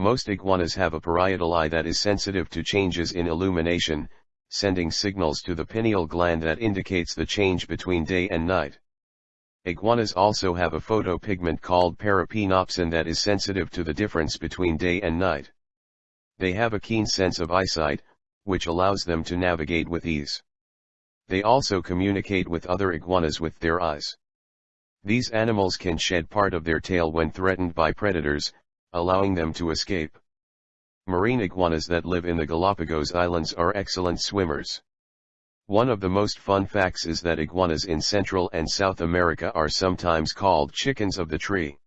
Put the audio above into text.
Most iguanas have a parietal eye that is sensitive to changes in illumination, sending signals to the pineal gland that indicates the change between day and night. Iguanas also have a photopigment called parapinopsin that is sensitive to the difference between day and night. They have a keen sense of eyesight, which allows them to navigate with ease. They also communicate with other iguanas with their eyes. These animals can shed part of their tail when threatened by predators, allowing them to escape. Marine iguanas that live in the Galapagos Islands are excellent swimmers. One of the most fun facts is that iguanas in Central and South America are sometimes called chickens of the tree.